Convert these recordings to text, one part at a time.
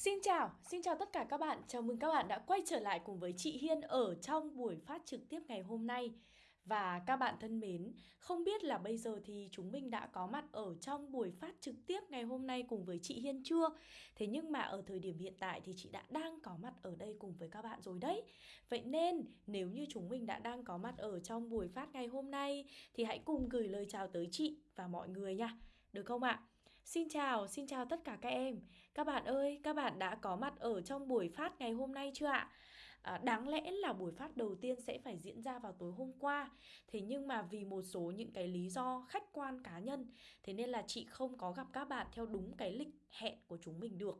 Xin chào, xin chào tất cả các bạn. Chào mừng các bạn đã quay trở lại cùng với chị Hiên ở trong buổi phát trực tiếp ngày hôm nay. Và các bạn thân mến, không biết là bây giờ thì chúng mình đã có mặt ở trong buổi phát trực tiếp ngày hôm nay cùng với chị Hiên chưa? Thế nhưng mà ở thời điểm hiện tại thì chị đã đang có mặt ở đây cùng với các bạn rồi đấy. Vậy nên nếu như chúng mình đã đang có mặt ở trong buổi phát ngày hôm nay thì hãy cùng gửi lời chào tới chị và mọi người nha. Được không ạ? Xin chào, xin chào tất cả các em. Các bạn ơi, các bạn đã có mặt ở trong buổi phát ngày hôm nay chưa ạ? À, đáng lẽ là buổi phát đầu tiên sẽ phải diễn ra vào tối hôm qua. Thế nhưng mà vì một số những cái lý do khách quan cá nhân Thế nên là chị không có gặp các bạn theo đúng cái lịch hẹn của chúng mình được.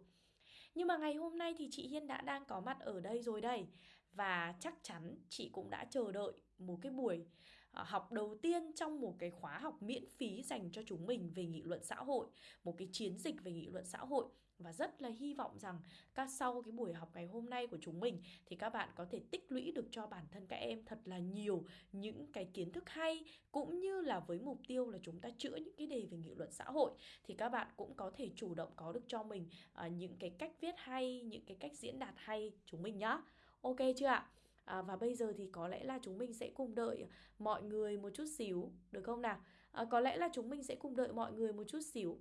Nhưng mà ngày hôm nay thì chị Hiên đã đang có mặt ở đây rồi đây. Và chắc chắn chị cũng đã chờ đợi một cái buổi À, học đầu tiên trong một cái khóa học miễn phí dành cho chúng mình về nghị luận xã hội Một cái chiến dịch về nghị luận xã hội. Và rất là hy vọng rằng các sau cái buổi học ngày hôm nay của chúng mình Thì các bạn có thể tích lũy được cho bản thân các em thật là nhiều những cái kiến thức hay Cũng như là với mục tiêu là chúng ta chữa những cái đề về nghị luận xã hội. Thì các bạn cũng có thể chủ động có được cho mình uh, những cái cách viết hay, những cái cách diễn đạt hay chúng mình nhá. Ok chưa ạ? À, và bây giờ thì có lẽ là chúng mình sẽ cùng đợi mọi người một chút xíu Được không nào? À, có lẽ là chúng mình sẽ cùng đợi mọi người một chút xíu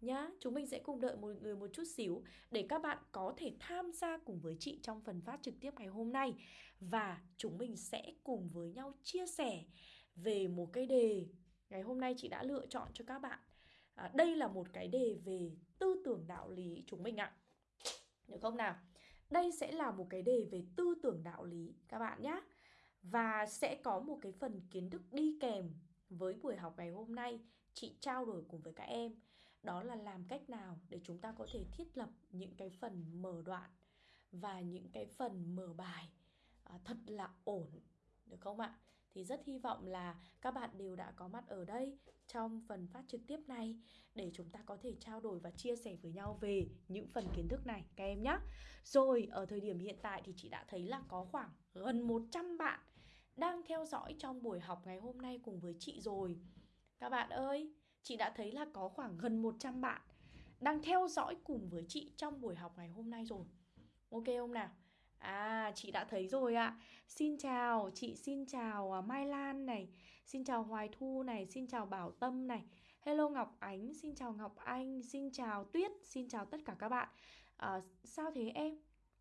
Nhá, chúng mình sẽ cùng đợi mọi người một chút xíu Để các bạn có thể tham gia cùng với chị trong phần phát trực tiếp ngày hôm nay Và chúng mình sẽ cùng với nhau chia sẻ về một cái đề Ngày hôm nay chị đã lựa chọn cho các bạn à, Đây là một cái đề về tư tưởng đạo lý chúng mình ạ Được không nào? Đây sẽ là một cái đề về tư tưởng đạo lý các bạn nhé. Và sẽ có một cái phần kiến thức đi kèm với buổi học ngày hôm nay chị trao đổi cùng với các em. Đó là làm cách nào để chúng ta có thể thiết lập những cái phần mở đoạn và những cái phần mở bài à, thật là ổn được không ạ? Thì rất hy vọng là các bạn đều đã có mặt ở đây trong phần phát trực tiếp này để chúng ta có thể trao đổi và chia sẻ với nhau về những phần kiến thức này các em nhé. Rồi, ở thời điểm hiện tại thì chị đã thấy là có khoảng gần 100 bạn đang theo dõi trong buổi học ngày hôm nay cùng với chị rồi. Các bạn ơi, chị đã thấy là có khoảng gần 100 bạn đang theo dõi cùng với chị trong buổi học ngày hôm nay rồi. Ok không nào? À, chị đã thấy rồi ạ. Xin chào, chị xin chào à, Mai Lan này, xin chào Hoài Thu này, xin chào Bảo Tâm này. Hello Ngọc Ánh, xin chào Ngọc Anh, xin chào Tuyết, xin chào tất cả các bạn. À, sao thế em?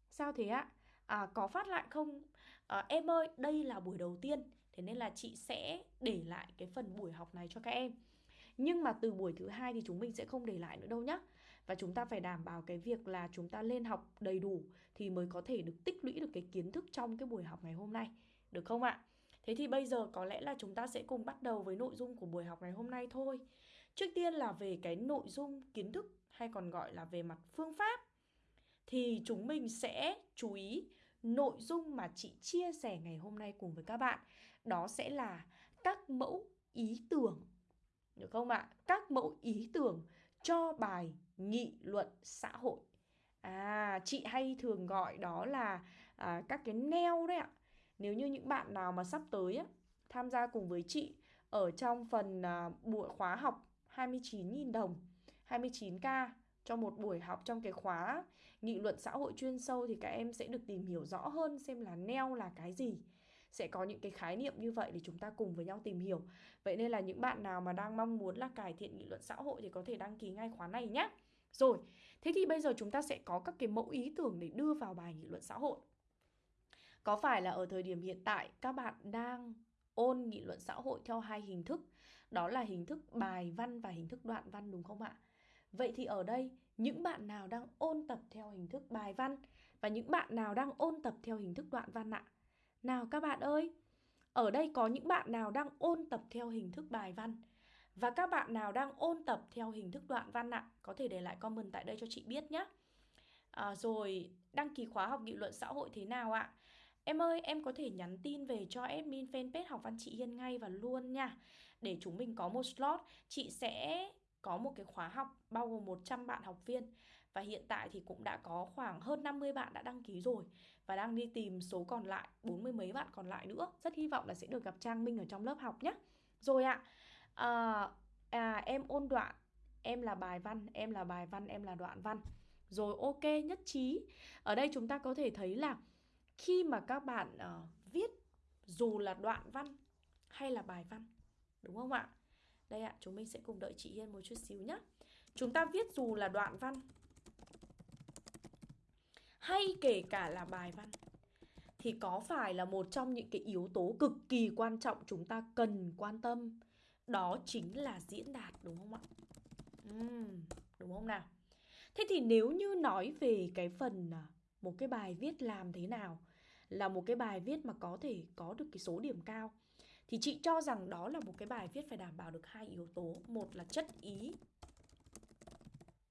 Sao thế ạ? À, có phát lại không? À, em ơi, đây là buổi đầu tiên, thế nên là chị sẽ để lại cái phần buổi học này cho các em. Nhưng mà từ buổi thứ hai thì chúng mình sẽ không để lại nữa đâu nhá. Và chúng ta phải đảm bảo cái việc là chúng ta lên học đầy đủ thì mới có thể được tích lũy được cái kiến thức trong cái buổi học ngày hôm nay. Được không ạ? Thế thì bây giờ có lẽ là chúng ta sẽ cùng bắt đầu với nội dung của buổi học ngày hôm nay thôi. Trước tiên là về cái nội dung kiến thức, hay còn gọi là về mặt phương pháp, thì chúng mình sẽ chú ý nội dung mà chị chia sẻ ngày hôm nay cùng với các bạn. Đó sẽ là các mẫu ý tưởng được không ạ? Các mẫu ý tưởng cho bài nghị luận xã hội. À, chị hay thường gọi đó là à, các cái neo đấy ạ. Nếu như những bạn nào mà sắp tới á, tham gia cùng với chị ở trong phần à, buổi khóa học 29.000 đồng, 29k cho một buổi học trong cái khóa nghị luận xã hội chuyên sâu thì các em sẽ được tìm hiểu rõ hơn xem là neo là cái gì sẽ có những cái khái niệm như vậy để chúng ta cùng với nhau tìm hiểu vậy nên là những bạn nào mà đang mong muốn là cải thiện nghị luận xã hội thì có thể đăng ký ngay khóa này nhé rồi thế thì bây giờ chúng ta sẽ có các cái mẫu ý tưởng để đưa vào bài nghị luận xã hội. Có phải là ở thời điểm hiện tại các bạn đang ôn nghị luận xã hội theo hai hình thức? Đó là hình thức bài văn và hình thức đoạn văn đúng không ạ? Vậy thì ở đây, những bạn nào đang ôn tập theo hình thức bài văn và những bạn nào đang ôn tập theo hình thức đoạn văn ạ? Nào các bạn ơi, ở đây có những bạn nào đang ôn tập theo hình thức bài văn và các bạn nào đang ôn tập theo hình thức đoạn văn ạ? Có thể để lại comment tại đây cho chị biết nhé. À, rồi, đăng ký khóa học nghị luận xã hội thế nào ạ? Em ơi, em có thể nhắn tin về cho admin fanpage học văn chị Hiên ngay và luôn nha. Để chúng mình có một slot, chị sẽ có một cái khóa học bao gồm 100 bạn học viên và hiện tại thì cũng đã có khoảng hơn 50 bạn đã đăng ký rồi và đang đi tìm số còn lại, 40 mấy bạn còn lại nữa. Rất hy vọng là sẽ được gặp Trang Minh ở trong lớp học nhé. Rồi ạ, à, Ờ, à, em ôn đoạn, em là bài văn, em là bài văn, em là đoạn văn. Rồi ok, nhất trí. Ở đây chúng ta có thể thấy là khi mà các bạn uh, viết dù là đoạn văn hay là bài văn, đúng không ạ? Đây ạ, chúng mình sẽ cùng đợi chị Hiên một chút xíu nhé. Chúng ta viết dù là đoạn văn hay kể cả là bài văn thì có phải là một trong những cái yếu tố cực kỳ quan trọng chúng ta cần quan tâm đó chính là diễn đạt đúng không ạ? Uhm, đúng không nào? Thế thì nếu như nói về cái phần à, một cái bài viết làm thế nào là một cái bài viết mà có thể có được cái số điểm cao thì chị cho rằng đó là một cái bài viết phải đảm bảo được hai yếu tố, một là chất ý.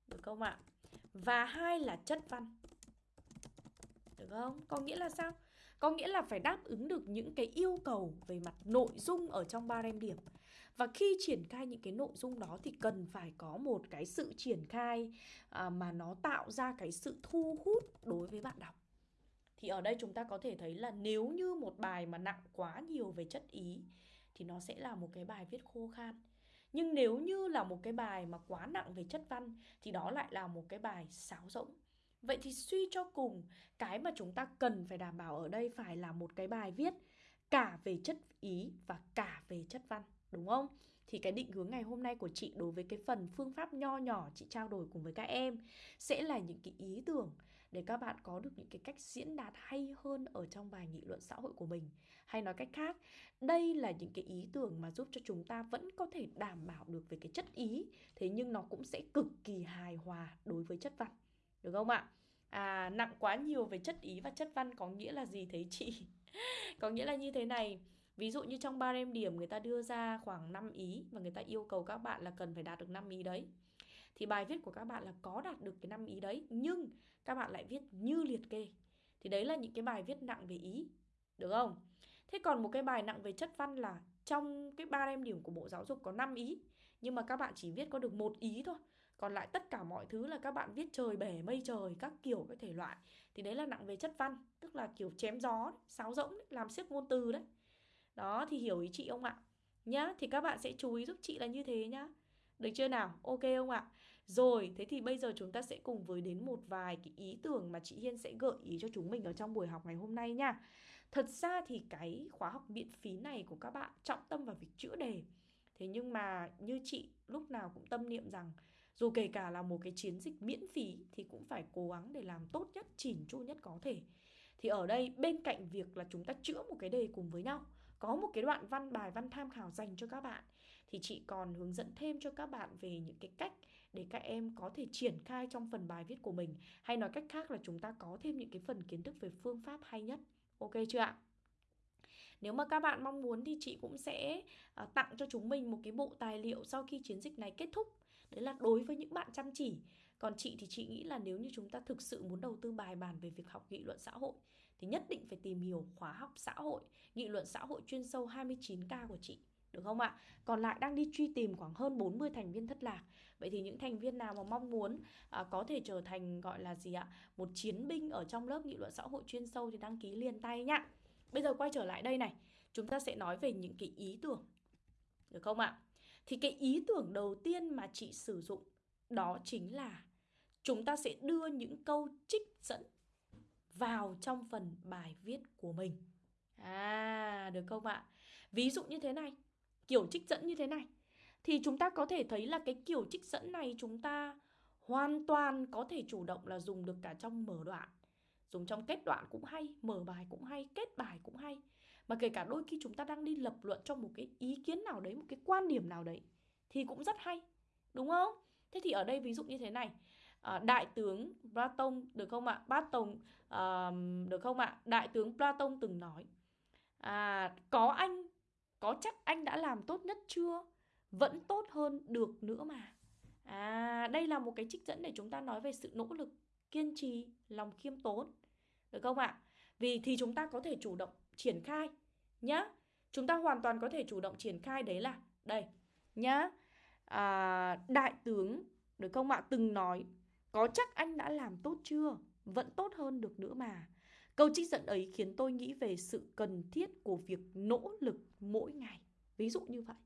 Được không ạ? Và hai là chất văn. Được không? Có nghĩa là sao? Có nghĩa là phải đáp ứng được những cái yêu cầu về mặt nội dung ở trong ba rem điểm. Và khi triển khai những cái nội dung đó thì cần phải có một cái sự triển khai à, mà nó tạo ra cái sự thu hút đối với bạn đọc. Thì ở đây chúng ta có thể thấy là nếu như một bài mà nặng quá nhiều về chất ý thì nó sẽ là một cái bài viết khô khan. Nhưng nếu như là một cái bài mà quá nặng về chất văn thì đó lại là một cái bài sáo rỗng. Vậy thì suy cho cùng, cái mà chúng ta cần phải đảm bảo ở đây phải là một cái bài viết cả về chất ý và cả về chất văn, đúng không? Thì cái định hướng ngày hôm nay của chị đối với cái phần phương pháp nho nhỏ chị trao đổi cùng với các em sẽ là những cái ý tưởng để các bạn có được những cái cách diễn đạt hay hơn ở trong bài nghị luận xã hội của mình. Hay nói cách khác, đây là những cái ý tưởng mà giúp cho chúng ta vẫn có thể đảm bảo được về cái chất ý, thế nhưng nó cũng sẽ cực kỳ hài hòa đối với chất văn. Được không ạ? À, nặng quá nhiều về chất ý và chất văn có nghĩa là gì thế chị? có nghĩa là như thế này. Ví dụ như trong ba em điểm người ta đưa ra khoảng 5 ý và người ta yêu cầu các bạn là cần phải đạt được 5 ý đấy. Thì bài viết của các bạn là có đạt được cái 5 ý đấy nhưng các bạn lại viết như liệt kê. Thì đấy là những cái bài viết nặng về ý. Được không? Thế còn một cái bài nặng về chất văn là trong cái ba em điểm của Bộ Giáo dục có 5 ý nhưng mà các bạn chỉ viết có được một ý thôi còn lại tất cả mọi thứ là các bạn viết trời bể mây trời các kiểu các thể loại thì đấy là nặng về chất văn tức là kiểu chém gió sáo rỗng đấy, làm siếc ngôn từ đấy đó thì hiểu ý chị không ạ. Nhá thì các bạn sẽ chú ý giúp chị là như thế nhá. Được chưa nào? Ok không ạ. Rồi thế thì bây giờ chúng ta sẽ cùng với đến một vài cái ý tưởng mà chị Hiên sẽ gợi ý cho chúng mình ở trong buổi học ngày hôm nay nha. Thật ra thì cái khóa học miễn phí này của các bạn trọng tâm vào việc chữa đề. Thế nhưng mà như chị lúc nào cũng tâm niệm rằng dù kể cả là một cái chiến dịch miễn phí thì cũng phải cố gắng để làm tốt nhất, chỉn chu nhất có thể. Thì ở đây bên cạnh việc là chúng ta chữa một cái đề cùng với nhau, có một cái đoạn văn bài văn tham khảo dành cho các bạn, thì chị còn hướng dẫn thêm cho các bạn về những cái cách để các em có thể triển khai trong phần bài viết của mình hay nói cách khác là chúng ta có thêm những cái phần kiến thức về phương pháp hay nhất. Ok chưa ạ? Nếu mà các bạn mong muốn thì chị cũng sẽ à, tặng cho chúng mình một cái bộ tài liệu sau khi chiến dịch này kết thúc Đấy là đối với những bạn chăm chỉ Còn chị thì chị nghĩ là nếu như chúng ta thực sự muốn đầu tư bài bản về việc học nghị luận xã hội thì nhất định phải tìm hiểu khóa học xã hội Nghị luận xã hội chuyên sâu 29K của chị được không ạ? Còn lại đang đi truy tìm khoảng hơn 40 thành viên thất lạc. Vậy thì những thành viên nào mà mong muốn à, có thể trở thành gọi là gì ạ? Một chiến binh ở trong lớp nghị luận xã hội chuyên sâu thì đăng ký liền tay nhá. Bây giờ quay trở lại đây này, chúng ta sẽ nói về những cái ý tưởng. Được không ạ? Thì cái ý tưởng đầu tiên mà chị sử dụng đó chính là chúng ta sẽ đưa những câu trích dẫn vào trong phần bài viết của mình. À, được không ạ? Ví dụ như thế này, kiểu trích dẫn như thế này thì chúng ta có thể thấy là cái kiểu trích dẫn này chúng ta hoàn toàn có thể chủ động là dùng được cả trong mở đoạn. Dùng trong kết đoạn cũng hay, mở bài cũng hay, kết bài cũng hay. Mà kể cả đôi khi chúng ta đang đi lập luận trong một cái ý kiến nào đấy, một cái quan điểm nào đấy thì cũng rất hay. Đúng không? Thế thì ở đây ví dụ như thế này. À, đại tướng Platon được không ạ? Platon à, được không ạ? Đại tướng Platon từng nói à, có anh có chắc anh đã làm tốt nhất chưa? Vẫn tốt hơn được nữa mà. À, đây là một cái trích dẫn để chúng ta nói về sự nỗ lực, kiên trì, lòng khiêm tốn. Được không ạ? Vì thì chúng ta có thể chủ động triển khai nhá. Chúng ta hoàn toàn có thể chủ động triển khai đấy là đây nhá. À, đại tướng được không ạ từng nói có chắc anh đã làm tốt chưa? Vẫn tốt hơn được nữa mà. Câu trích dẫn ấy khiến tôi nghĩ về sự cần thiết của việc nỗ lực mỗi ngày. Ví dụ như vậy.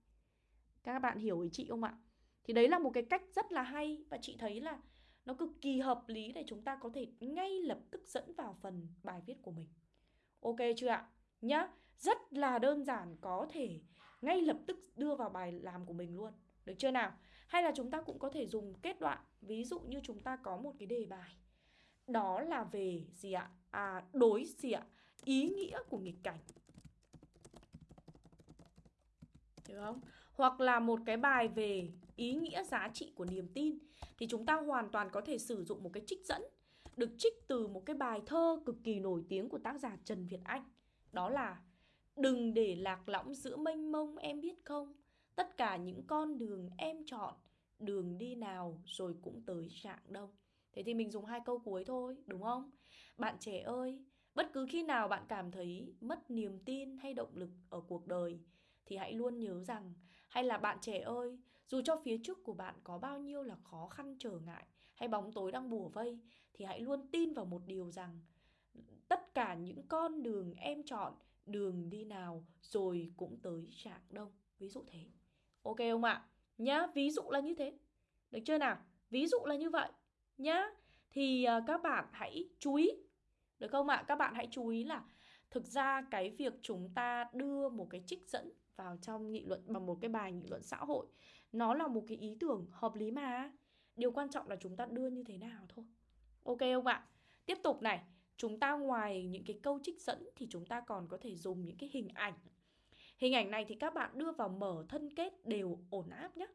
Các bạn hiểu ý chị không ạ? Thì đấy là một cái cách rất là hay và chị thấy là nó cực kỳ hợp lý để chúng ta có thể ngay lập tức dẫn vào phần bài viết của mình. Ok chưa ạ? Nhá, rất là đơn giản có thể ngay lập tức đưa vào bài làm của mình luôn. Được chưa nào? Hay là chúng ta cũng có thể dùng kết đoạn. Ví dụ như chúng ta có một cái đề bài. Đó là về gì ạ? À, đối gì ạ? Ý nghĩa của nghịch cảnh. Được không? Hoặc là một cái bài về ý nghĩa giá trị của niềm tin thì chúng ta hoàn toàn có thể sử dụng một cái trích dẫn được trích từ một cái bài thơ cực kỳ nổi tiếng của tác giả Trần Việt Anh. Đó là Đừng để lạc lõng giữa mênh mông em biết không Tất cả những con đường em chọn Đường đi nào rồi cũng tới trạng đông. Thế thì mình dùng hai câu cuối thôi, đúng không? Bạn trẻ ơi, Bất cứ khi nào bạn cảm thấy mất niềm tin hay động lực ở cuộc đời, Thì hãy luôn nhớ rằng, Hay là bạn trẻ ơi, Dù cho phía trước của bạn có bao nhiêu là khó khăn trở ngại Hay bóng tối đang bùa vây, Thì hãy luôn tin vào một điều rằng, Tất cả những con đường em chọn, đường đi nào rồi cũng tới trạng đông. Ví dụ thế. Ok không ạ? Nhá ví dụ là như thế. Được chưa nào? Ví dụ là như vậy. Nhá thì uh, các bạn hãy chú ý. Được không ạ? Các bạn hãy chú ý là thực ra cái việc chúng ta đưa một cái trích dẫn vào trong nghị luận bằng một cái bài nghị luận xã hội nó là một cái ý tưởng hợp lý mà. Điều quan trọng là chúng ta đưa như thế nào thôi. Ok không ạ? Tiếp tục này. Chúng ta ngoài những cái câu trích dẫn thì chúng ta còn có thể dùng những cái hình ảnh hình ảnh này thì các bạn đưa vào mở thân kết đều ổn áp nhé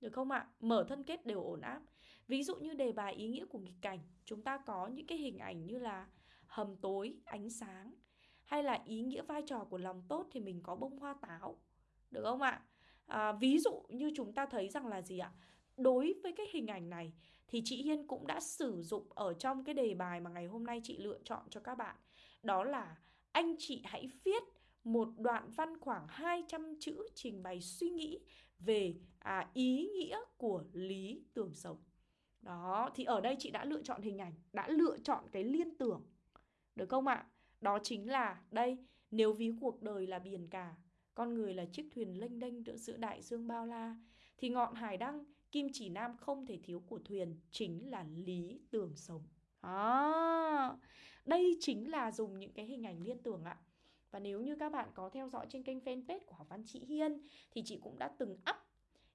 được không ạ? Mở thân kết đều ổn áp. Ví dụ như đề bài ý nghĩa của nghịch cảnh chúng ta có những cái hình ảnh như là hầm tối ánh sáng hay là ý nghĩa vai trò của lòng tốt thì mình có bông hoa táo. Được không ạ? À, ví dụ như chúng ta thấy rằng là gì ạ? Đối với cái hình ảnh này thì chị Hiên cũng đã sử dụng ở trong cái đề bài mà ngày hôm nay chị lựa chọn cho các bạn. Đó là anh chị hãy viết một đoạn văn khoảng 200 chữ trình bày suy nghĩ về à, ý nghĩa của lý tưởng sống. Đó, thì ở đây chị đã lựa chọn hình ảnh, đã lựa chọn cái liên tưởng. Được không ạ? Đó chính là đây, nếu ví cuộc đời là biển cả, con người là chiếc thuyền lênh đênh giữa đại dương bao la, thì ngọn hải đăng kim chỉ nam không thể thiếu của thuyền chính là lý tưởng sống. À, đây chính là dùng những cái hình ảnh liên tưởng ạ. Và nếu như các bạn có theo dõi trên kênh fanpage của học văn chị Hiên, thì chị cũng đã từng up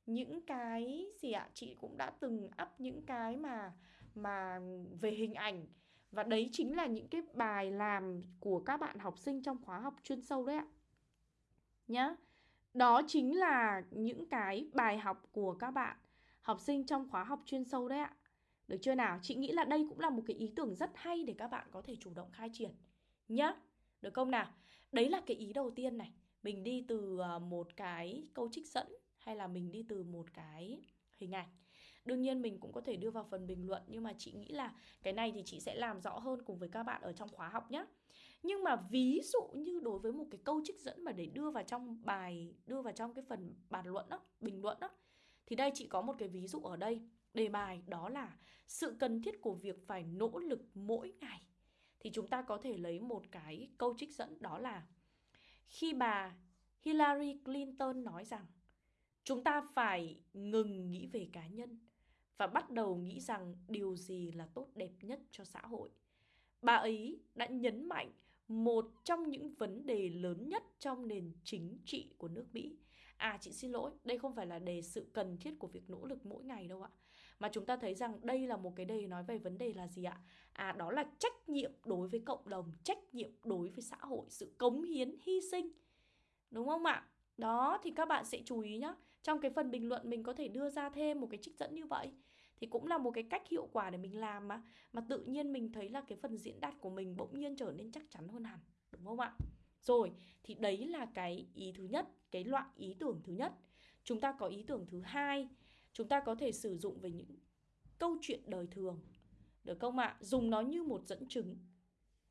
những cái gì ạ? Chị cũng đã từng up những cái mà mà về hình ảnh và đấy chính là những cái bài làm của các bạn học sinh trong khóa học chuyên sâu đấy ạ. Nhá. Đó chính là những cái bài học của các bạn học sinh trong khóa học chuyên sâu đấy ạ. Được chưa nào? Chị nghĩ là đây cũng là một cái ý tưởng rất hay để các bạn có thể chủ động khai triển nhá. Được không nào? Đấy là cái ý đầu tiên này. Mình đi từ ờ, một cái câu trích dẫn hay là mình đi từ một cái hình ảnh. Đương nhiên mình cũng có thể đưa vào phần bình luận nhưng mà chị nghĩ là cái này thì chị sẽ làm rõ hơn cùng với các bạn ở trong khóa học nhé. Nhưng mà ví dụ như đối với một cái câu trích dẫn mà để đưa vào trong bài, đưa vào trong cái phần bàn luận đó, bình luận đó thì đây chị có một cái ví dụ ở đây Đề bài đó là sự cần thiết của việc phải nỗ lực mỗi ngày thì chúng ta có thể lấy một cái câu trích dẫn đó là Khi bà Hillary Clinton nói rằng Chúng ta phải ngừng nghĩ về cá nhân Và bắt đầu nghĩ rằng điều gì là tốt đẹp nhất cho xã hội. Bà ấy đã nhấn mạnh một trong những vấn đề lớn nhất trong nền chính trị của nước Mỹ. À chị xin lỗi, đây không phải là đề sự cần thiết của việc nỗ lực mỗi ngày đâu ạ. Mà chúng ta thấy rằng đây là một cái đề nói về vấn đề là gì ạ? À đó là trách nhiệm đối với cộng đồng, trách nhiệm đối với xã hội, sự cống hiến, hy sinh. Đúng không ạ? Đó thì các bạn sẽ chú ý nhá. Trong cái phần bình luận mình có thể đưa ra thêm một cái trích dẫn như vậy. Thì cũng là một cái cách hiệu quả để mình làm mà. Mà tự nhiên mình thấy là cái phần diễn đạt của mình bỗng nhiên trở nên chắc chắn hơn hẳn. Đúng không ạ? Rồi, thì đấy là cái ý thứ nhất, cái loại ý tưởng thứ nhất. Chúng ta có ý tưởng thứ hai, chúng ta có thể sử dụng về những câu chuyện đời thường. Được không ạ? Dùng nó như một dẫn chứng.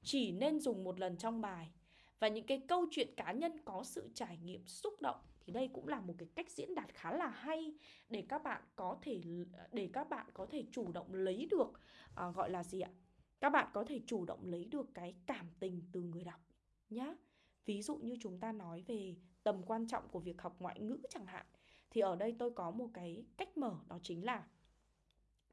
Chỉ nên dùng một lần trong bài. Và những cái câu chuyện cá nhân có sự trải nghiệm xúc động thì đây cũng là một cái cách diễn đạt khá là hay để các bạn có thể để các bạn có thể chủ động lấy được à, gọi là gì ạ? Các bạn có thể chủ động lấy được cái cảm tình từ người đọc nhá. Ví dụ như chúng ta nói về tầm quan trọng của việc học ngoại ngữ chẳng hạn thì ở đây tôi có một cái cách mở, đó chính là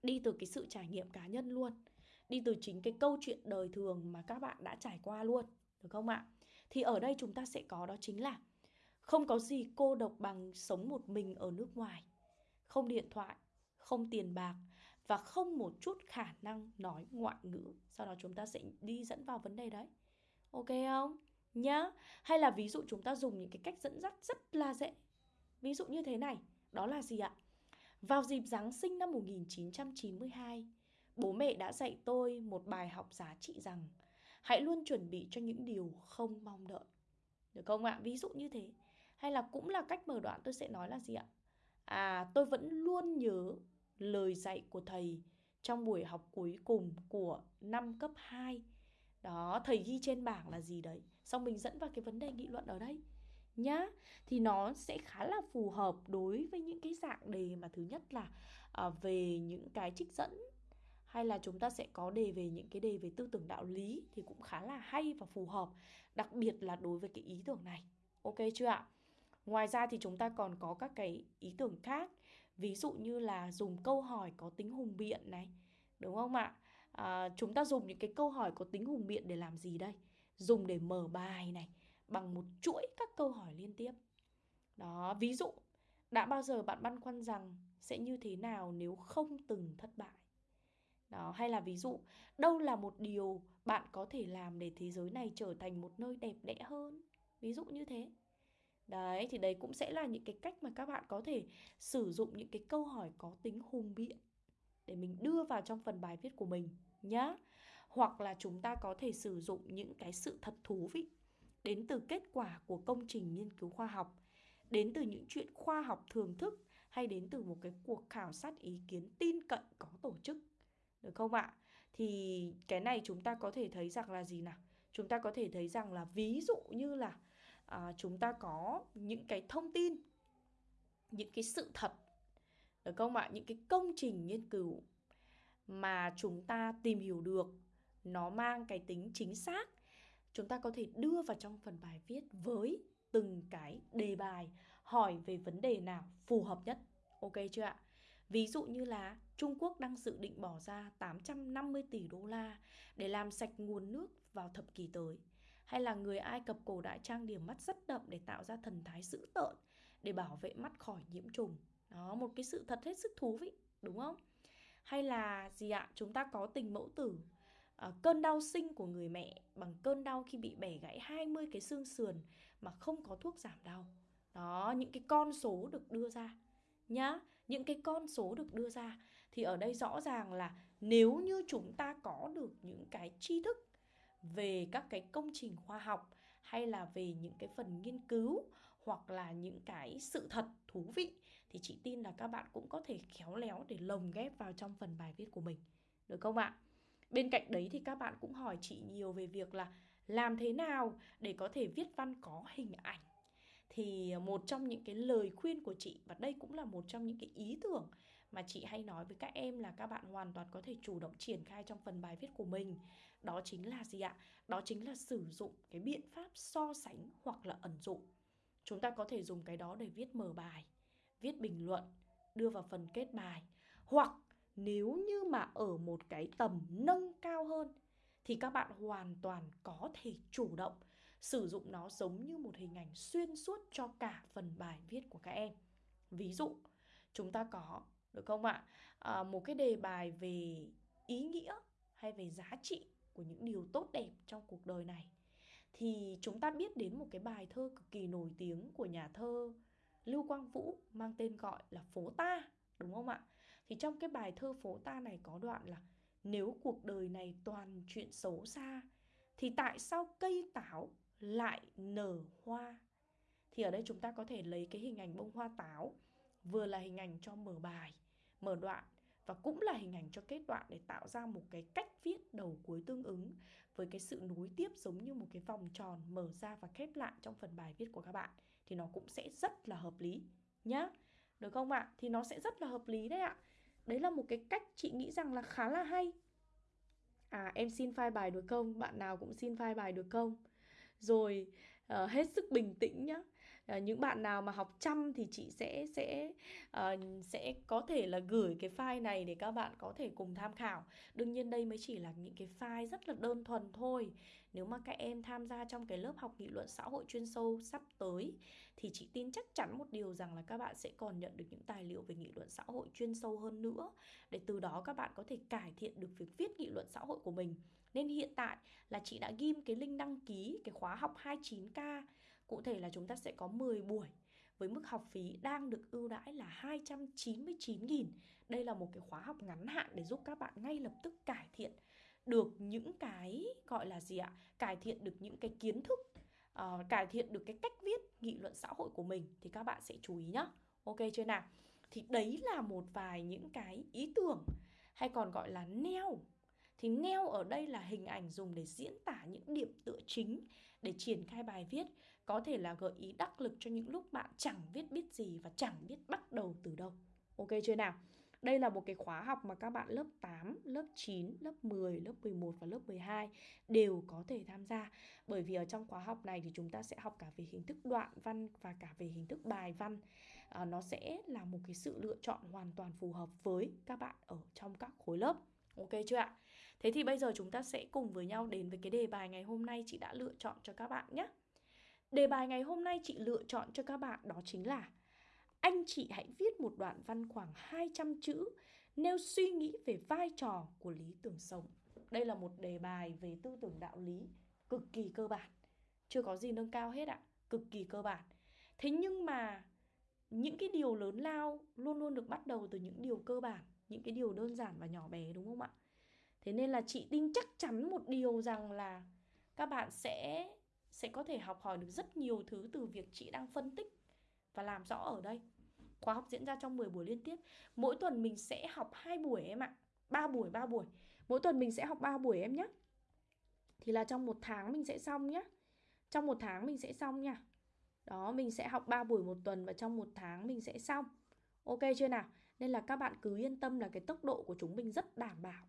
đi từ cái sự trải nghiệm cá nhân luôn. Đi từ chính cái câu chuyện đời thường mà các bạn đã trải qua luôn, được không ạ? Thì ở đây chúng ta sẽ có đó chính là không có gì cô độc bằng sống một mình ở nước ngoài. Không điện thoại, không tiền bạc và không một chút khả năng nói ngoại ngữ. Sau đó chúng ta sẽ đi dẫn vào vấn đề đấy. Ok không? Nhá. Hay là ví dụ chúng ta dùng những cái cách dẫn dắt rất là dễ ví dụ như thế này, đó là gì ạ? Vào dịp Giáng sinh năm 1992 bố mẹ đã dạy tôi một bài học giá trị rằng hãy luôn chuẩn bị cho những điều không mong đợi. Được không ạ? Ví dụ như thế. Hay là cũng là cách mở đoạn tôi sẽ nói là gì ạ? À tôi vẫn luôn nhớ lời dạy của thầy trong buổi học cuối cùng của năm cấp 2 đó, thầy ghi trên bảng là gì đấy? Xong mình dẫn vào cái vấn đề nghị luận ở đây nhá thì nó sẽ khá là phù hợp đối với những cái dạng đề mà thứ nhất là à, về những cái trích dẫn hay là chúng ta sẽ có đề về những cái đề về tư tưởng đạo lý thì cũng khá là hay và phù hợp đặc biệt là đối với cái ý tưởng này. Ok chưa ạ? Ngoài ra thì chúng ta còn có các cái ý tưởng khác ví dụ như là dùng câu hỏi có tính hùng biện này đúng không ạ? À, chúng ta dùng những cái câu hỏi có tính hùng biện để làm gì đây? Dùng để mở bài này bằng một chuỗi các câu hỏi liên tiếp. Đó, ví dụ, đã bao giờ bạn băn khoăn rằng sẽ như thế nào nếu không từng thất bại? Đó, hay là ví dụ, đâu là một điều bạn có thể làm để thế giới này trở thành một nơi đẹp đẽ hơn? Ví dụ như thế. Đấy, thì đấy cũng sẽ là những cái cách mà các bạn có thể sử dụng những cái câu hỏi có tính hùng biện để mình đưa vào trong phần bài viết của mình nhá. Hoặc là chúng ta có thể sử dụng những cái sự thật thú vị đến từ kết quả của công trình nghiên cứu khoa học đến từ những chuyện khoa học thường thức hay đến từ một cái cuộc khảo sát ý kiến tin cậy có tổ chức. Được không ạ? Thì cái này chúng ta có thể thấy rằng là gì nào? Chúng ta có thể thấy rằng là ví dụ như là à, chúng ta có những cái thông tin những cái sự thật được không ạ? Những cái công trình nghiên cứu mà chúng ta tìm hiểu được nó mang cái tính chính xác chúng ta có thể đưa vào trong phần bài viết với từng cái đề bài hỏi về vấn đề nào phù hợp nhất ok chưa ạ Ví dụ như là Trung Quốc đang dự định bỏ ra 850 tỷ đô la để làm sạch nguồn nước vào thập kỷ tới. Hay là người Ai Cập cổ đại trang điểm mắt rất đậm để tạo ra thần thái dữ tợn để bảo vệ mắt khỏi nhiễm trùng. Đó, một cái sự thật hết sức thú vị, đúng không? Hay là gì ạ? Chúng ta có tình mẫu tử à, cơn đau sinh của người mẹ bằng cơn đau khi bị bẻ gãy 20 cái xương sườn mà không có thuốc giảm đau. Đó, những cái con số được đưa ra nhá. Những cái con số được đưa ra thì ở đây rõ ràng là nếu như chúng ta có được những cái tri thức về các cái công trình khoa học hay là về những cái phần nghiên cứu hoặc là những cái sự thật thú vị thì chị tin là các bạn cũng có thể khéo léo để lồng ghép vào trong phần bài viết của mình. Được không ạ? Bên cạnh đấy thì các bạn cũng hỏi chị nhiều về việc là làm thế nào để có thể viết văn có hình ảnh. Thì một trong những cái lời khuyên của chị, và đây cũng là một trong những cái ý tưởng mà chị hay nói với các em là các bạn hoàn toàn có thể chủ động triển khai trong phần bài viết của mình. Đó chính là gì ạ? Đó chính là sử dụng cái biện pháp so sánh hoặc là ẩn dụ. Chúng ta có thể dùng cái đó để viết mở bài, viết bình luận, đưa vào phần kết bài, hoặc nếu như mà ở một cái tầm nâng cao hơn thì các bạn hoàn toàn có thể chủ động sử dụng nó giống như một hình ảnh xuyên suốt cho cả phần bài viết của các em. Ví dụ chúng ta có được không ạ? À, một cái đề bài về ý nghĩa hay về giá trị của những điều tốt đẹp trong cuộc đời này. Thì chúng ta biết đến một cái bài thơ cực kỳ nổi tiếng của nhà thơ Lưu Quang Vũ mang tên gọi là Phố Ta đúng không ạ? Thì trong cái bài thơ Phố Ta này có đoạn là nếu cuộc đời này toàn chuyện xấu xa, thì tại sao cây táo lại nở hoa? Thì ở đây chúng ta có thể lấy cái hình ảnh bông hoa táo, vừa là hình ảnh cho mở bài, mở đoạn và cũng là hình ảnh cho kết đoạn để tạo ra một cái cách viết đầu cuối tương ứng với cái sự nối tiếp giống như một cái vòng tròn mở ra và khép lại trong phần bài viết của các bạn. Thì nó cũng sẽ rất là hợp lý nhá. Được không ạ? Thì nó sẽ rất là hợp lý đấy ạ đấy là một cái cách chị nghĩ rằng là khá là hay. À em xin file bài được không? Bạn nào cũng xin file bài được không? Rồi uh, hết sức bình tĩnh nhá à, những bạn nào mà học chăm thì chị sẽ sẽ uh, sẽ có thể là gửi cái file này để các bạn có thể cùng tham khảo đương nhiên đây mới chỉ là những cái file rất là đơn thuần thôi nếu mà các em tham gia trong cái lớp học nghị luận xã hội chuyên sâu sắp tới thì chị tin chắc chắn một điều rằng là các bạn sẽ còn nhận được những tài liệu về nghị luận xã hội chuyên sâu hơn nữa để từ đó các bạn có thể cải thiện được việc viết nghị luận xã hội của mình. Nên hiện tại là chị đã ghim cái link đăng ký cái khóa học 29K. Cụ thể là chúng ta sẽ có 10 buổi với mức học phí đang được ưu đãi là 299.000. Đây là một cái khóa học ngắn hạn để giúp các bạn ngay lập tức cải thiện được những cái gọi là gì ạ? Cải thiện được những cái kiến thức, uh, cải thiện được cái cách viết nghị luận xã hội của mình thì các bạn sẽ chú ý nhá. Ok chưa nào? Thì đấy là một vài những cái ý tưởng hay còn gọi là neo. Thì neo ở đây là hình ảnh dùng để diễn tả những điểm tựa chính để triển khai bài viết, có thể là gợi ý đắc lực cho những lúc bạn chẳng biết biết gì và chẳng biết bắt đầu từ đâu. Ok chưa nào? Đây là một cái khóa học mà các bạn lớp 8, lớp 9, lớp 10, lớp 11 và lớp 12 đều có thể tham gia. Bởi vì ở trong khóa học này thì chúng ta sẽ học cả về hình thức đoạn văn và cả về hình thức bài văn. À, nó sẽ là một cái sự lựa chọn hoàn toàn phù hợp với các bạn ở trong các khối lớp. Ok chưa ạ? Thế thì bây giờ chúng ta sẽ cùng với nhau đến với cái đề bài ngày hôm nay chị đã lựa chọn cho các bạn nhé. Đề bài ngày hôm nay chị lựa chọn cho các bạn đó chính là anh chị hãy viết một đoạn văn khoảng 200 chữ nêu suy nghĩ về vai trò của lý tưởng sống. Đây là một đề bài về tư tưởng đạo lý cực kỳ cơ bản. Chưa có gì nâng cao hết ạ, cực kỳ cơ bản. Thế nhưng mà những cái điều lớn lao luôn luôn được bắt đầu từ những điều cơ bản, những cái điều đơn giản và nhỏ bé đúng không ạ? Thế nên là chị tin chắc chắn một điều rằng là các bạn sẽ sẽ có thể học hỏi được rất nhiều thứ từ việc chị đang phân tích và làm rõ ở đây. Khóa học diễn ra trong 10 buổi liên tiếp. Mỗi tuần mình sẽ học 2 buổi em ạ. 3 buổi, 3 buổi. Mỗi tuần mình sẽ học 3 buổi em nhé. Thì là trong một tháng mình sẽ xong nhé. Trong một tháng mình sẽ xong nha. Đó, mình sẽ học 3 buổi một tuần và trong một tháng mình sẽ xong. Ok chưa nào? Nên là các bạn cứ yên tâm là cái tốc độ của chúng mình rất đảm bảo.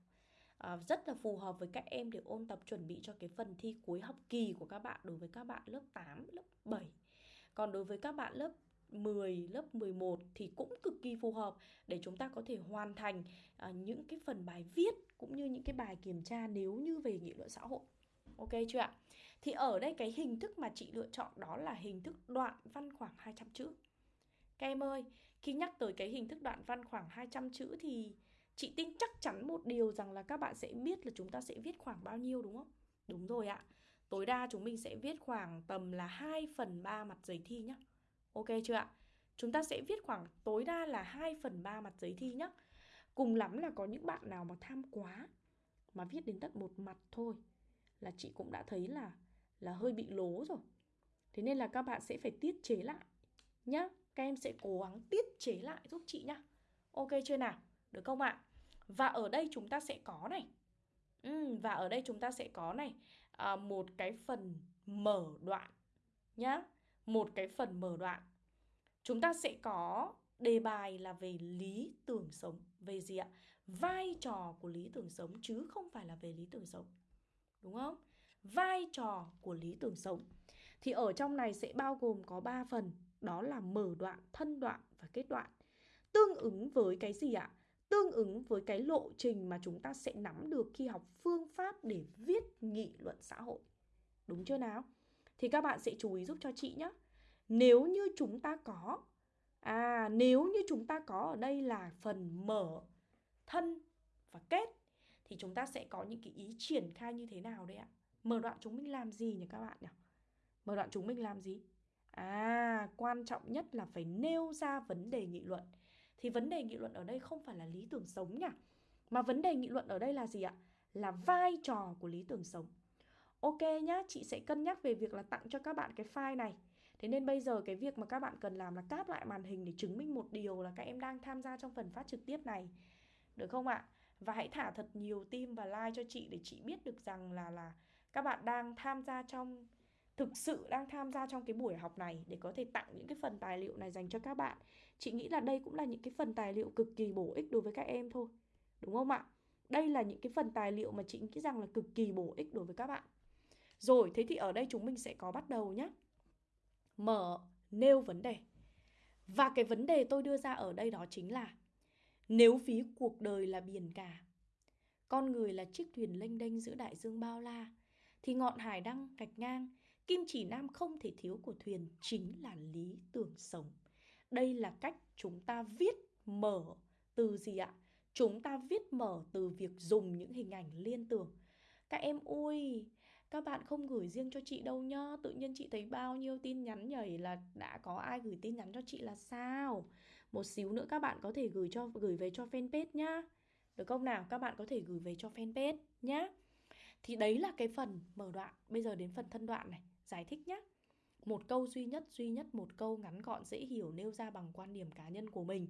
À, rất là phù hợp với các em để ôn tập chuẩn bị cho cái phần thi cuối học kỳ của các bạn đối với các bạn lớp 8, lớp 7. Còn đối với các bạn lớp 10, lớp 11 thì cũng cực kỳ phù hợp để chúng ta có thể hoàn thành à, những cái phần bài viết cũng như những cái bài kiểm tra nếu như về nghị luận xã hội. Ok chưa ạ? Thì ở đây cái hình thức mà chị lựa chọn đó là hình thức đoạn văn khoảng 200 chữ. Các em ơi, khi nhắc tới cái hình thức đoạn văn khoảng 200 chữ thì chị tin chắc chắn một điều rằng là các bạn sẽ biết là chúng ta sẽ viết khoảng bao nhiêu, đúng không? Đúng rồi ạ. Tối đa chúng mình sẽ viết khoảng tầm là 2 phần 3 mặt giấy thi nhé. Ok chưa ạ? Chúng ta sẽ viết khoảng tối đa là 2 phần 3 mặt giấy thi nhé. Cùng lắm là có những bạn nào mà tham quá mà viết đến tận một mặt thôi là chị cũng đã thấy là là hơi bị lố rồi. Thế nên là các bạn sẽ phải tiết chế lại nhá. Các em sẽ cố gắng tiết chế lại giúp chị nhá. Ok chưa nào? Được không ạ? Và ở đây chúng ta sẽ có này. Ừ, và ở đây chúng ta sẽ có này. À, một cái phần mở đoạn nhá. Một cái phần mở đoạn. Chúng ta sẽ có đề bài là về lý tưởng sống. Về gì ạ? Vai trò của lý tưởng sống chứ không phải là về lý tưởng sống. Đúng không? Vai trò của lý tưởng sống. Thì ở trong này sẽ bao gồm có 3 phần. Đó là mở đoạn thân đoạn và kết đoạn. Tương ứng với cái gì ạ? Tương ứng với cái lộ trình mà chúng ta sẽ nắm được khi học phương pháp để viết nghị luận xã hội. Đúng chưa nào? Thì các bạn sẽ chú ý giúp cho chị nhé. Nếu như chúng ta có À nếu như chúng ta có ở đây là phần mở, thân và kết Thì chúng ta sẽ có những cái ý triển khai như thế nào đấy ạ? Mở đoạn chúng mình làm gì nhỉ các bạn nhỉ? Mở đoạn chúng mình làm gì? À quan trọng nhất là phải nêu ra vấn đề nghị luận. Thì vấn đề nghị luận ở đây không phải là lý tưởng sống nhỉ Mà vấn đề nghị luận ở đây là gì ạ Là vai trò của lý tưởng sống Ok nhá, chị sẽ cân nhắc về việc là tặng cho các bạn cái file này. Thế nên bây giờ cái việc mà các bạn cần làm là cáp lại màn hình để chứng minh một điều là các em đang tham gia trong phần phát trực tiếp này. Được không ạ? Và hãy thả thật nhiều tim và like cho chị để chị biết được rằng là là các bạn đang tham gia trong thực sự đang tham gia trong cái buổi học này để có thể tặng những cái phần tài liệu này dành cho các bạn. Chị nghĩ là đây cũng là những cái phần tài liệu cực kỳ bổ ích đối với các em thôi. Đúng không ạ? Đây là những cái phần tài liệu mà chị nghĩ rằng là cực kỳ bổ ích đối với các bạn. Rồi, thế thì ở đây chúng mình sẽ có bắt đầu nhé. Mở, nêu vấn đề. Và cái vấn đề tôi đưa ra ở đây đó chính là nếu ví cuộc đời là biển cả, con người là chiếc thuyền lênh đênh giữa đại dương bao la, thì ngọn hải đăng gạch ngang, kim chỉ nam không thể thiếu của thuyền chính là lý tưởng sống. Đây là cách chúng ta viết mở từ gì ạ? Chúng ta viết mở từ việc dùng những hình ảnh liên tưởng. Các em ui, các bạn không gửi riêng cho chị đâu nhá Tự nhiên chị thấy bao nhiêu tin nhắn nhảy là đã có ai gửi tin nhắn cho chị là sao Một xíu nữa các bạn có thể gửi cho gửi về cho fanpage nhá Được không nào? Các bạn có thể gửi về cho fanpage nhá Thì đấy là cái phần mở đoạn Bây giờ đến phần thân đoạn này Giải thích nhé Một câu duy nhất, duy nhất một câu ngắn gọn dễ hiểu nêu ra bằng quan điểm cá nhân của mình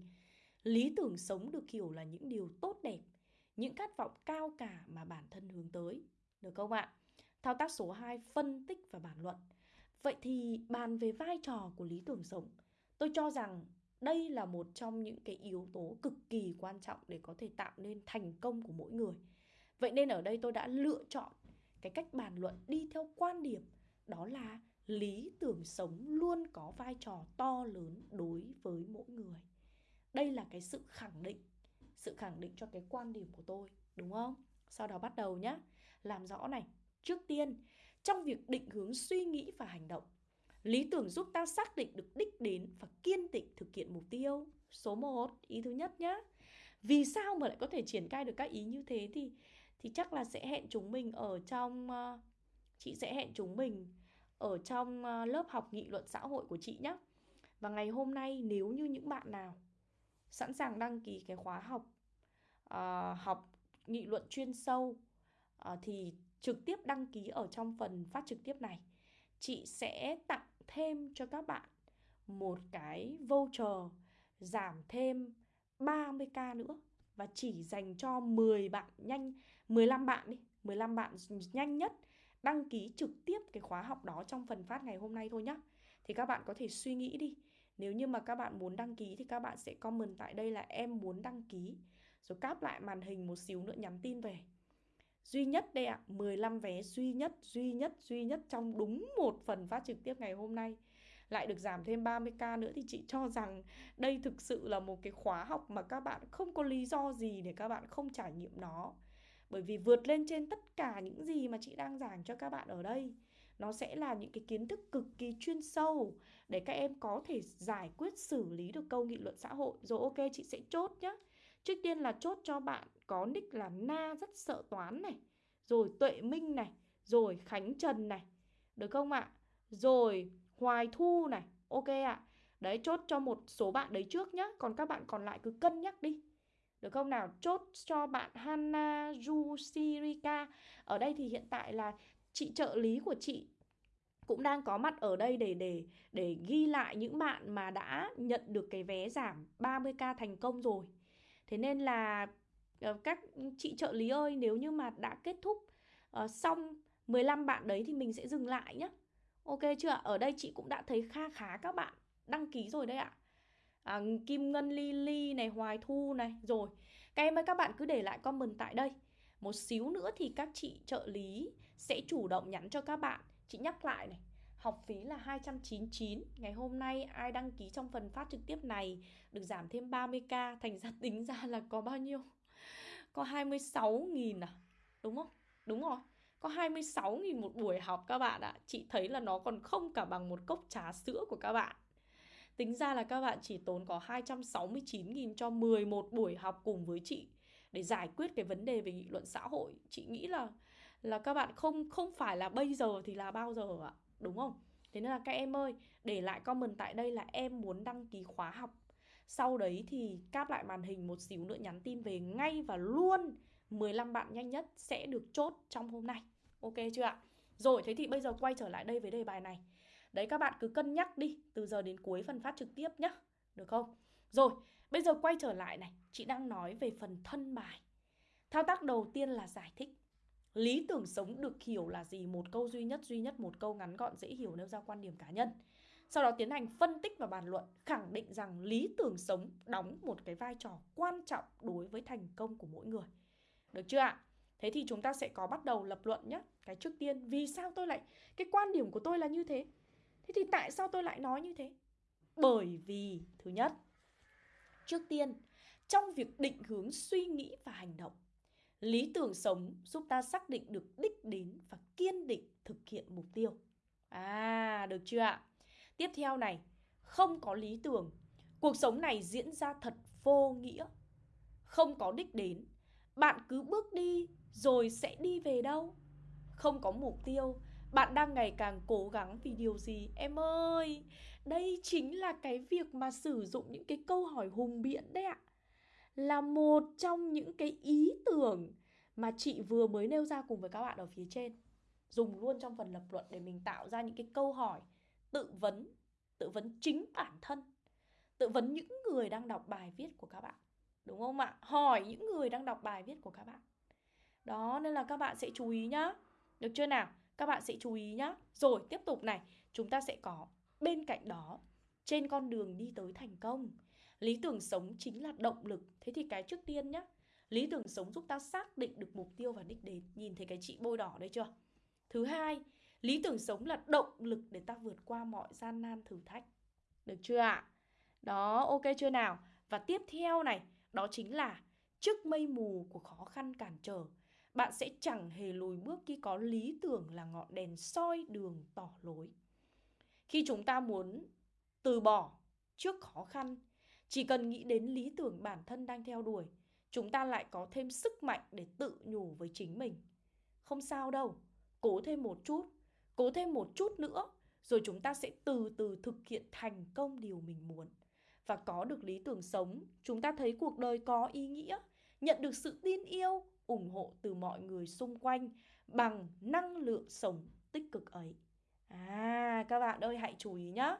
Lý tưởng sống được hiểu là những điều tốt đẹp Những khát vọng cao cả mà bản thân hướng tới Được không ạ? Thao tác số 2 phân tích và bàn luận. Vậy thì bàn về vai trò của lý tưởng sống, tôi cho rằng đây là một trong những cái yếu tố cực kỳ quan trọng để có thể tạo nên thành công của mỗi người. Vậy nên ở đây tôi đã lựa chọn cái cách bàn luận đi theo quan điểm đó là lý tưởng sống luôn có vai trò to lớn đối với mỗi người. Đây là cái sự khẳng định, sự khẳng định cho cái quan điểm của tôi, đúng không? Sau đó bắt đầu nhé, làm rõ này. Trước tiên, trong việc định hướng suy nghĩ và hành động, lý tưởng giúp ta xác định được đích đến và kiên định thực hiện mục tiêu. Số 1, ý thứ nhất nhé. Vì sao mà lại có thể triển khai được các ý như thế thì thì chắc là sẽ hẹn chúng mình ở trong uh, chị sẽ hẹn chúng mình ở trong ờ, lớp học nghị luận xã hội của chị nhé. Và ngày hôm nay nếu như những bạn nào sẵn sàng đăng ký cái khóa học uh, học nghị luận chuyên sâu uh, thì trực tiếp đăng ký ở trong phần phát trực tiếp này chị sẽ tặng thêm cho các bạn một cái voucher giảm thêm 30k nữa và chỉ dành cho 10 bạn nhanh 15 bạn đi 15 bạn nhanh nhất đăng ký trực tiếp cái khóa học đó trong phần phát ngày hôm nay thôi nhá. Thì các bạn có thể suy nghĩ đi. Nếu như mà các bạn muốn đăng ký thì các bạn sẽ comment tại đây là em muốn đăng ký. Rồi cáp lại màn hình một xíu nữa nhắn tin về. Duy nhất đây ạ, à, 15 vé duy nhất, duy nhất, duy nhất trong đúng một phần phát trực tiếp ngày hôm nay. Lại được giảm thêm 30k nữa thì chị cho rằng đây thực sự là một cái khóa học mà các bạn không có lý do gì để các bạn không trải nghiệm nó. Bởi vì vượt lên trên tất cả những gì mà chị đang giảng cho các bạn ở đây, nó sẽ là những cái kiến thức cực kỳ chuyên sâu để các em có thể giải quyết xử lý được câu nghị luận xã hội. Rồi ok chị sẽ chốt nhé. Trước tiên là chốt cho bạn có nick là Na rất sợ toán này. Rồi Tuệ Minh này. Rồi Khánh Trần này. Được không ạ? Rồi Hoài Thu này. Ok ạ. Đấy chốt cho một số bạn đấy trước nhá. Còn các bạn còn lại cứ cân nhắc đi được không nào? Chốt cho bạn Hana Jusirika Ở đây thì hiện tại là chị trợ lý của chị cũng đang có mặt ở đây để để để ghi lại những bạn mà đã nhận được cái vé giảm 30k thành công rồi. Thế nên là ờ, các chị trợ lý ơi nếu như mà đã kết thúc uh, xong 15 bạn đấy thì mình sẽ dừng lại nhé Ok chưa Ở đây chị cũng đã thấy kha khá các bạn đăng ký rồi đấy ạ à, À, Kim Ngân Lily này, Hoài Thu này. Rồi, các em ơi các bạn cứ để lại comment tại đây. Một xíu nữa thì các chị trợ lý sẽ chủ động nhắn cho các bạn. Chị nhắc lại này Học phí là 299 Ngày hôm nay ai đăng ký trong phần phát trực tiếp này Được giảm thêm 30k Thành ra tính ra là có bao nhiêu? Có 26.000 à? Đúng không? Đúng rồi Có 26.000 một buổi học các bạn ạ. Chị thấy là nó còn không cả bằng một cốc trà sữa của các bạn. Tính ra là các bạn chỉ tốn có 269.000 cho 11 buổi học cùng với chị Để giải quyết cái vấn đề về nghị luận xã hội. Chị nghĩ là là các bạn không không phải là bây giờ thì là bao giờ ạ, Đúng không? Thế nên là các em ơi, Để lại comment tại đây là em muốn đăng ký khóa học. Sau đấy thì cáp lại màn hình một xíu nữa nhắn tin về ngay và luôn. 15 bạn nhanh nhất sẽ được chốt trong hôm nay. Ok chưa ạ? Rồi, thế thì bây giờ quay trở lại đây với đề bài này. Đấy các bạn cứ cân nhắc đi Từ giờ đến cuối phần phát trực tiếp nhá Được không? Rồi bây giờ quay trở lại này Chị đang nói về phần thân bài Thao tác đầu tiên là giải thích Lý tưởng sống được hiểu là gì? Một câu duy nhất, duy nhất một câu ngắn gọn dễ hiểu nêu ra quan điểm cá nhân sau đó tiến hành phân tích và bàn luận, khẳng định rằng lý tưởng sống đóng một cái vai trò quan trọng đối với thành công của mỗi người. Được chưa ạ? Thế thì chúng ta sẽ có bắt đầu lập luận nhé. Cái trước tiên, vì sao tôi lại, cái quan điểm của tôi là như thế? Thế thì tại sao tôi lại nói như thế? Bởi vì thứ nhất, trước tiên, trong việc định hướng suy nghĩ và hành động, lý tưởng sống giúp ta xác định được đích đến và kiên định thực hiện mục tiêu. À, được chưa ạ? Tiếp theo này, không có lý tưởng, cuộc sống này diễn ra thật vô nghĩa. Không có đích đến, bạn cứ bước đi rồi sẽ đi về đâu? Không có mục tiêu, bạn đang ngày càng cố gắng vì điều gì? Em ơi, đây chính là cái việc mà sử dụng những cái câu hỏi hùng biện đấy ạ. Là một trong những cái ý tưởng mà chị vừa mới nêu ra cùng với các bạn ở phía trên. Dùng luôn trong phần lập luận để mình tạo ra những cái câu hỏi tự vấn, tự vấn chính bản thân. Tự vấn những người đang đọc bài viết của các bạn. Đúng không ạ? Hỏi những người đang đọc bài viết của các bạn. Đó, nên là các bạn sẽ chú ý nhá. Được chưa nào? Các bạn sẽ chú ý nhá. Rồi, tiếp tục này, chúng ta sẽ có bên cạnh đó trên con đường đi tới thành công. Lý tưởng sống chính là động lực. Thế thì cái trước tiên nhá, lý tưởng sống giúp ta xác định được mục tiêu và đích đến. Nhìn thấy cái chị bôi đỏ đây chưa? Thứ hai, lý tưởng sống là động lực để ta vượt qua mọi gian nan thử thách. Được chưa ạ? Đó, ok chưa nào? Và tiếp theo này, đó chính là trước mây mù của khó khăn cản trở, bạn sẽ chẳng hề lùi bước khi có lý tưởng là ngọn đèn soi đường tỏ lối. Khi chúng ta muốn từ bỏ trước khó khăn, chỉ cần nghĩ đến lý tưởng bản thân đang theo đuổi, chúng ta lại có thêm sức mạnh để tự nhủ với chính mình. Không sao đâu, cố thêm một chút, cố thêm một chút nữa, rồi chúng ta sẽ từ từ thực hiện thành công điều mình muốn. Và có được lý tưởng sống, chúng ta thấy cuộc đời có ý nghĩa, nhận được sự tin yêu, ủng hộ từ mọi người xung quanh bằng năng lượng sống tích cực ấy. À, các bạn ơi hãy chú ý nhá.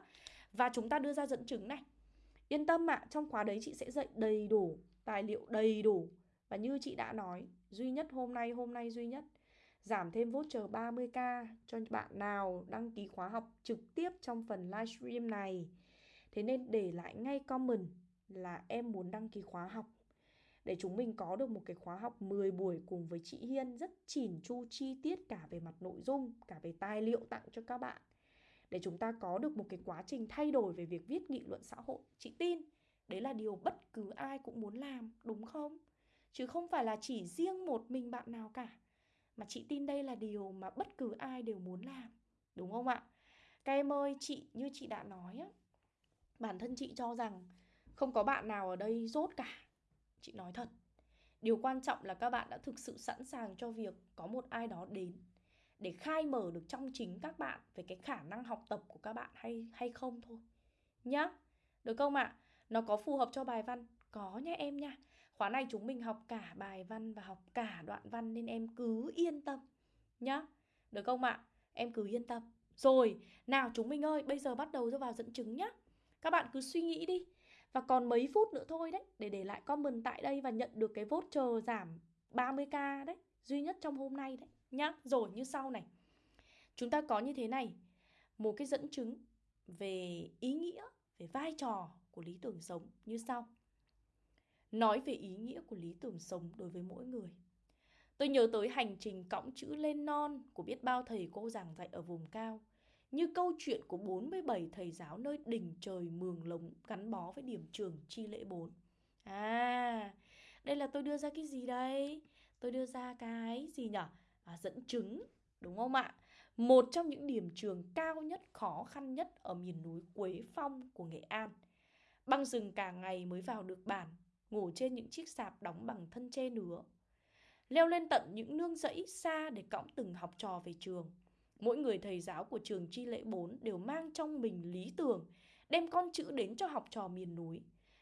Và chúng ta đưa ra dẫn chứng này. Yên tâm ạ, à, trong khóa đấy chị sẽ dạy đầy đủ, tài liệu đầy đủ. Và như chị đã nói, duy nhất hôm nay, hôm nay duy nhất giảm thêm voucher 30k cho bạn nào đăng ký khóa học trực tiếp trong phần livestream này. Thế nên để lại ngay comment là em muốn đăng ký khóa học để chúng mình có được một cái khóa học 10 buổi cùng với chị Hiên rất chỉn chu chi tiết cả về mặt nội dung, cả về tài liệu tặng cho các bạn. Để chúng ta có được một cái quá trình thay đổi về việc viết nghị luận xã hội. Chị tin, đấy là điều bất cứ ai cũng muốn làm, đúng không? Chứ không phải là chỉ riêng một mình bạn nào cả. Mà chị tin đây là điều mà bất cứ ai đều muốn làm, đúng không ạ? Các em ơi, chị như chị đã nói á, bản thân chị cho rằng không có bạn nào ở đây rốt cả Chị nói thật Điều quan trọng là các bạn đã thực sự sẵn sàng cho việc có một ai đó đến để khai mở được trong chính các bạn về cái khả năng học tập của các bạn hay hay không thôi. Nhá. Được không ạ? À? Nó có phù hợp cho bài văn? Có nha em nha. Khóa này chúng mình học cả bài văn và học cả đoạn văn nên em cứ yên tâm. Nhá. Được không ạ? À? Em cứ yên tâm. Rồi, nào chúng mình ơi, bây giờ bắt đầu cho vào dẫn chứng nhá. Các bạn cứ suy nghĩ đi. Và còn mấy phút nữa thôi đấy, Để để lại comment tại đây và nhận được cái voucher giảm 30k đấy, Duy nhất trong hôm nay đấy, nhá. Rồi, như sau này. Chúng ta có như thế này. Một cái dẫn chứng về ý nghĩa, Về vai trò của lý tưởng sống như sau. Nói về ý nghĩa của lý tưởng sống đối với mỗi người. Tôi nhớ tới hành trình cõng chữ lên non của biết bao thầy cô giảng dạy ở vùng cao như câu chuyện của 47 thầy giáo nơi đỉnh trời mường lống gắn bó với điểm trường chi lễ 4. À, đây là tôi đưa ra cái gì đây? Tôi đưa ra cái gì nhở? À, dẫn chứng, đúng không ạ? Một trong những điểm trường cao nhất, khó khăn nhất ở miền núi Quế Phong của Nghệ An. Băng rừng cả ngày mới vào được bản, ngủ trên những chiếc sạp đóng bằng thân tre nứa. Leo lên tận những nương rẫy xa để cõng từng học trò về trường Mỗi người thầy giáo của trường Chi Lễ 4 đều mang trong mình lý tưởng, đem con chữ đến cho học trò miền núi.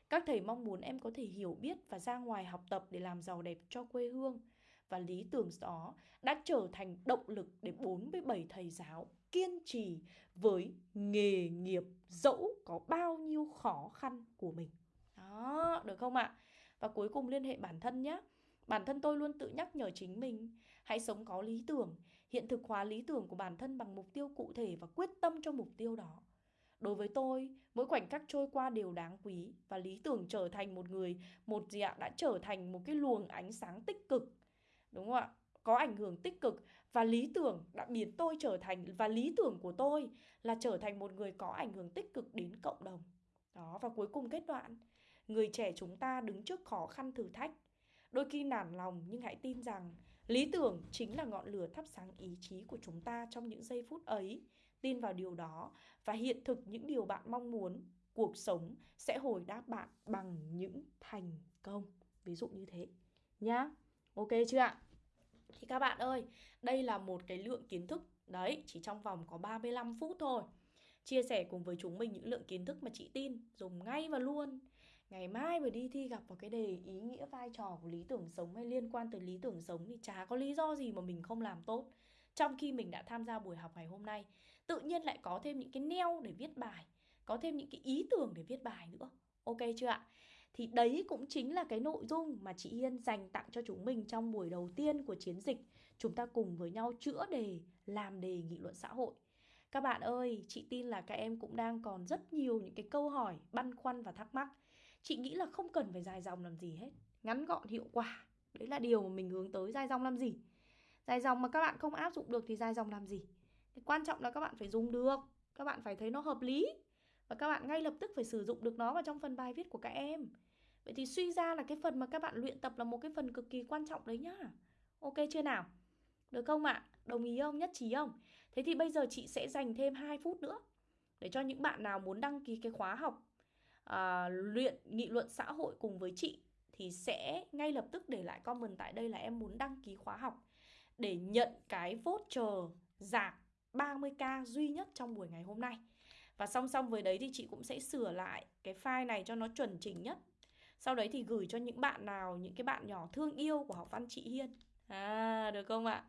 Các thầy mong muốn em có thể hiểu biết và ra ngoài học tập để làm giàu đẹp cho quê hương. Và lý tưởng đó đã trở thành động lực để 47 thầy giáo kiên trì với nghề nghiệp dẫu có bao nhiêu khó khăn của mình. Đó, được không ạ? Và cuối cùng liên hệ bản thân nhé. Bản thân tôi luôn tự nhắc nhở chính mình, hãy sống có lý tưởng, hiện thực hóa lý tưởng của bản thân bằng mục tiêu cụ thể và quyết tâm cho mục tiêu đó. Đối với tôi, mỗi khoảnh khắc trôi qua đều đáng quý và lý tưởng trở thành một người, một gì ạ, đã trở thành một cái luồng ánh sáng tích cực. Đúng không ạ? Có ảnh hưởng tích cực và lý tưởng đã biến tôi trở thành và lý tưởng của tôi là trở thành một người có ảnh hưởng tích cực đến cộng đồng. Đó, và cuối cùng kết đoạn, người trẻ chúng ta đứng trước khó khăn thử thách. Đôi khi nản lòng nhưng hãy tin rằng lý tưởng chính là ngọn lửa thắp sáng ý chí của chúng ta trong những giây phút ấy. Tin vào điều đó và hiện thực những điều bạn mong muốn, cuộc sống sẽ hồi đáp bạn bằng những thành công. Ví dụ như thế nhá. Ok chưa ạ? Thì các bạn ơi, đây là một cái lượng kiến thức đấy, chỉ trong vòng có 35 phút thôi. Chia sẻ cùng với chúng mình những lượng kiến thức mà chị tin dùng ngay và luôn. Ngày mai mà đi thi gặp vào cái đề ý nghĩa vai trò của lý tưởng sống hay liên quan tới lý tưởng sống thì chả có lý do gì mà mình không làm tốt. Trong khi mình đã tham gia buổi học ngày hôm nay, tự nhiên lại có thêm những cái neo để viết bài, có thêm những cái ý tưởng để viết bài nữa. Ok chưa ạ? Thì đấy cũng chính là cái nội dung mà chị Hiên dành tặng cho chúng mình trong buổi đầu tiên của chiến dịch. Chúng ta cùng với nhau chữa đề, làm đề nghị luận xã hội. Các bạn ơi, chị tin là các em cũng đang còn rất nhiều những cái câu hỏi, băn khoăn và thắc mắc. Chị nghĩ là không cần phải dài dòng làm gì hết. Ngắn gọn, hiệu quả. Đấy là điều mà mình hướng tới dài dòng làm gì. Dài dòng mà các bạn không áp dụng được thì dài dòng làm gì. Quan trọng là các bạn phải dùng được. Các bạn phải thấy nó hợp lý. Và các bạn ngay lập tức phải sử dụng được nó vào trong phần bài viết của các em. Vậy thì suy ra là cái phần mà các bạn luyện tập là một cái phần cực kỳ quan trọng đấy nhá. Ok chưa nào? Được không ạ? À? Đồng ý không? Nhất trí không? Thế thì bây giờ chị sẽ dành thêm 2 phút nữa để cho những bạn nào muốn đăng ký cái khóa học à, luyện nghị luận xã hội cùng với chị thì sẽ ngay lập tức để lại comment tại đây là em muốn đăng ký khóa học để nhận cái voucher giảm 30k duy nhất trong buổi ngày hôm nay. Và song song với đấy thì chị cũng sẽ sửa lại cái file này cho nó chuẩn chỉnh nhất. Sau đấy thì gửi cho những bạn nào, những cái bạn nhỏ thương yêu của học văn chị Hiên. À, được không ạ?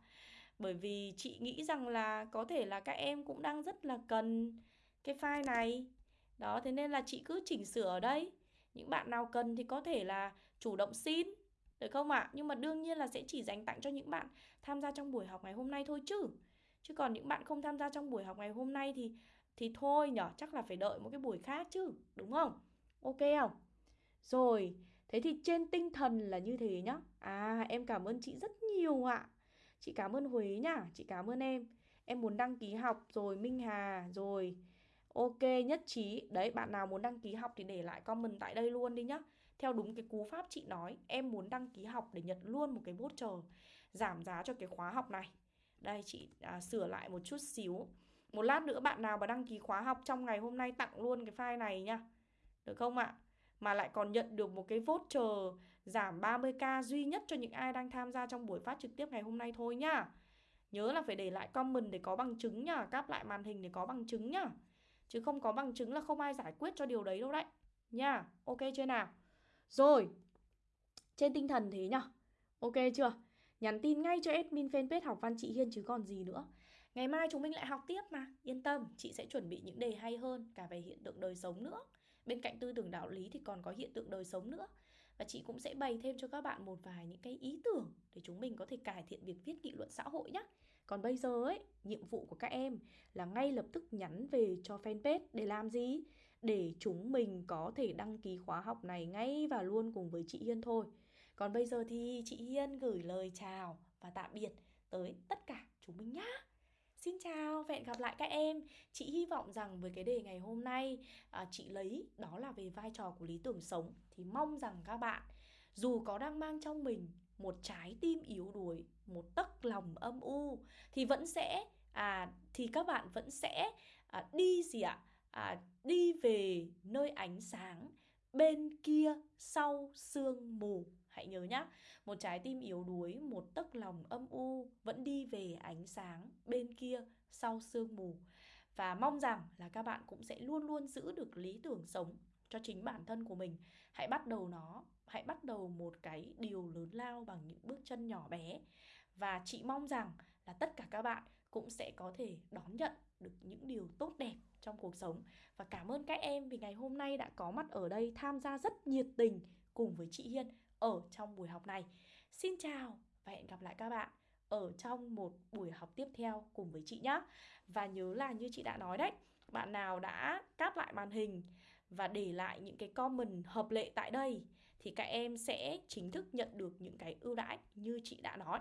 Bởi vì chị nghĩ rằng là có thể là các em cũng đang rất là cần cái file này. Đó, thế nên là chị cứ chỉnh sửa ở đây. Những bạn nào cần thì có thể là chủ động xin. Được không ạ? Nhưng mà đương nhiên là sẽ chỉ dành tặng cho những bạn tham gia trong buổi học ngày hôm nay thôi chứ. Chứ còn những bạn không tham gia trong buổi học ngày hôm nay thì thì thôi nhở, chắc là phải đợi một cái buổi khác chứ, đúng không? Ok không? Rồi, thế thì trên tinh thần là như thế nhá. À, em cảm ơn chị rất nhiều ạ. Chị cảm ơn Huế nhá, chị cảm ơn em. Em muốn đăng ký học rồi Minh Hà rồi. Ok, nhất trí. Đấy, bạn nào muốn đăng ký học thì để lại comment tại đây luôn đi nhá. Theo đúng cái cú pháp chị nói, em muốn đăng ký học để nhận luôn một cái voucher giảm giá cho cái khóa học này. Đây chị à, sửa lại một chút xíu. Một lát nữa bạn nào mà đăng ký khóa học trong ngày hôm nay tặng luôn cái file này nhá. Được không ạ? Mà lại còn nhận được một cái voucher giảm 30k duy nhất cho những ai đang tham gia trong buổi phát trực tiếp ngày hôm nay thôi nhá. Nhớ là phải để lại comment để có bằng chứng nhá, cáp lại màn hình để có bằng chứng nhá. Chứ không có bằng chứng là không ai giải quyết cho điều đấy đâu đấy. Nha, ok chưa nào? Rồi, trên tinh thần thế nhá. Ok chưa? Nhắn tin ngay cho admin fanpage học văn chị Hiên chứ còn gì nữa. Ngày mai chúng mình lại học tiếp mà, yên tâm, chị sẽ chuẩn bị những đề hay hơn cả về hiện tượng đời sống nữa. Bên cạnh tư tưởng đạo lý thì còn có hiện tượng đời sống nữa. Và chị cũng sẽ bày thêm cho các bạn một vài những cái ý tưởng để chúng mình có thể cải thiện việc viết nghị luận xã hội nhé. Còn bây giờ ấy, nhiệm vụ của các em là ngay lập tức nhắn về cho fanpage để làm gì? Để chúng mình có thể đăng ký khóa học này ngay và luôn cùng với chị Hiên thôi. Còn bây giờ thì chị Hiên gửi lời chào và tạm biệt tới tất cả chúng mình nhá Xin chào hẹn gặp lại các em Chị hy vọng rằng với cái đề ngày hôm nay à, Chị lấy đó là về vai trò của lý tưởng sống Thì mong rằng các bạn Dù có đang mang trong mình một trái tim yếu đuối Một tấc lòng âm u Thì vẫn sẽ à, Thì các bạn vẫn sẽ à, đi gì ạ à, Đi về nơi ánh sáng Bên kia sau sương mù Hãy nhớ nhá, một trái tim yếu đuối, một tấc lòng âm u vẫn đi về ánh sáng bên kia sau sương mù. Và mong rằng là các bạn cũng sẽ luôn luôn giữ được lý tưởng sống cho chính bản thân của mình. Hãy bắt đầu nó, hãy bắt đầu một cái điều lớn lao bằng những bước chân nhỏ bé. Và chị mong rằng là tất cả các bạn cũng sẽ có thể đón nhận được những điều tốt đẹp trong cuộc sống. Và cảm ơn các em vì ngày hôm nay đã có mặt ở đây tham gia rất nhiệt tình cùng với chị Hiên ở trong buổi học này. Xin chào và hẹn gặp lại các bạn ở trong một buổi học tiếp theo cùng với chị nhé. Và nhớ là như chị đã nói đấy, bạn nào đã cáp lại màn hình và để lại những cái comment hợp lệ tại đây thì các em sẽ chính thức nhận được những cái ưu đãi như chị đã nói.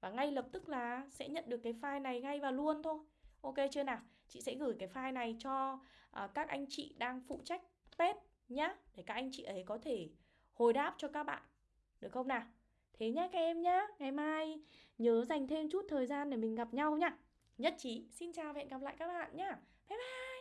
Và ngay lập tức là sẽ nhận được cái file này ngay và luôn thôi. Ok chưa nào? Chị sẽ gửi cái file này cho uh, các anh chị đang phụ trách test nhá để các anh chị ấy có thể hồi đáp cho các bạn được không nào thế nhá các em nhá ngày mai nhớ dành thêm chút thời gian để mình gặp nhau nhá nhất trí xin chào và hẹn gặp lại các bạn nhá bye bye